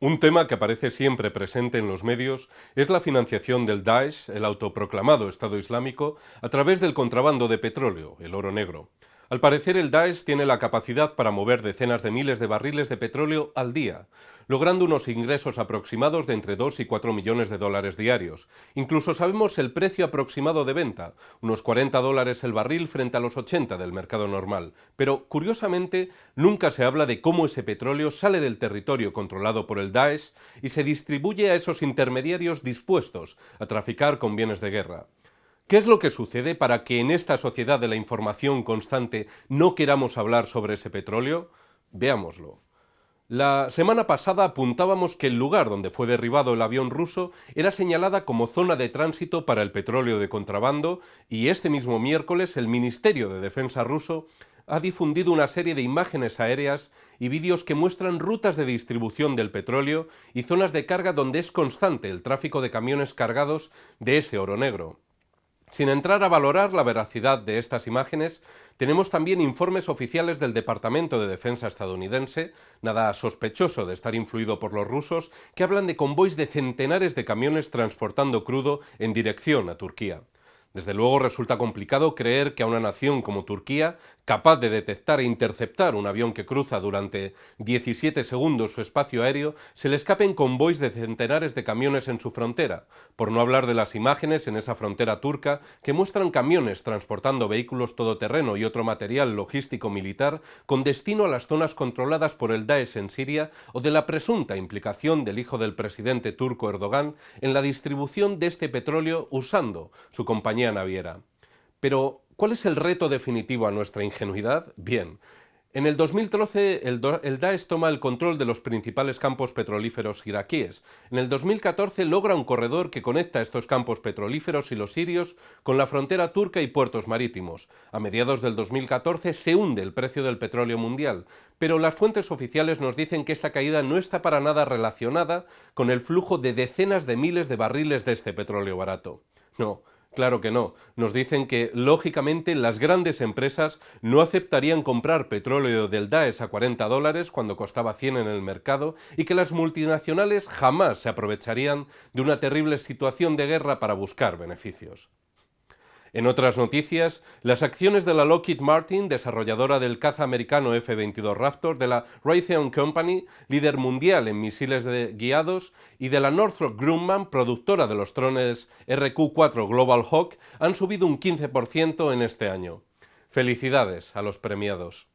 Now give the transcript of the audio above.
Un tema que aparece siempre presente en los medios es la financiación del Daesh, el autoproclamado Estado Islámico, a través del contrabando de petróleo, el oro negro. Al parecer el Daesh tiene la capacidad para mover decenas de miles de barriles de petróleo al día, logrando unos ingresos aproximados de entre 2 y 4 millones de dólares diarios. Incluso sabemos el precio aproximado de venta, unos 40 dólares el barril frente a los 80 del mercado normal. Pero, curiosamente, nunca se habla de cómo ese petróleo sale del territorio controlado por el Daesh y se distribuye a esos intermediarios dispuestos a traficar con bienes de guerra. ¿Qué es lo que sucede para que en esta sociedad de la información constante no queramos hablar sobre ese petróleo? Veámoslo. La semana pasada apuntábamos que el lugar donde fue derribado el avión ruso era señalada como zona de tránsito para el petróleo de contrabando y este mismo miércoles el Ministerio de Defensa ruso ha difundido una serie de imágenes aéreas y vídeos que muestran rutas de distribución del petróleo y zonas de carga donde es constante el tráfico de camiones cargados de ese oro negro. Sin entrar a valorar la veracidad de estas imágenes, tenemos también informes oficiales del Departamento de Defensa estadounidense, nada sospechoso de estar influido por los rusos, que hablan de convoys de centenares de camiones transportando crudo en dirección a Turquía. Desde luego resulta complicado creer que a una nación como Turquía, capaz de detectar e interceptar un avión que cruza durante 17 segundos su espacio aéreo, se le escapen convoys de centenares de camiones en su frontera, por no hablar de las imágenes en esa frontera turca que muestran camiones transportando vehículos todoterreno y otro material logístico militar con destino a las zonas controladas por el Daesh en Siria o de la presunta implicación del hijo del presidente turco Erdogan en la distribución de este petróleo usando su compañía naviera. Pero, ¿cuál es el reto definitivo a nuestra ingenuidad? Bien, en el 2013 el, el, Daesh toma el control de los principales campos petrolíferos iraquíes. En el 2014 logra un corredor que conecta estos campos petrolíferos y los sirios con la frontera turca y puertos marítimos. A mediados del 2014 se hunde el precio del petróleo mundial, pero las fuentes oficiales nos dicen que esta caída no está para nada relacionada con el flujo de decenas de miles de barriles de este petróleo barato. No, Claro que no. Nos dicen que, lógicamente, las grandes empresas no aceptarían comprar petróleo del Daesh a 40 dólares cuando costaba 100 en el mercado y que las multinacionales jamás se aprovecharían de una terrible situación de guerra para buscar beneficios. En otras noticias, las acciones de la Lockheed Martin, desarrolladora del caza americano F-22 Raptor, de la Raytheon Company, líder mundial en misiles guiados, y de la Northrop Grumman, productora de los drones RQ-4 Global Hawk, han subido un 15% en este año. Felicidades a los premiados.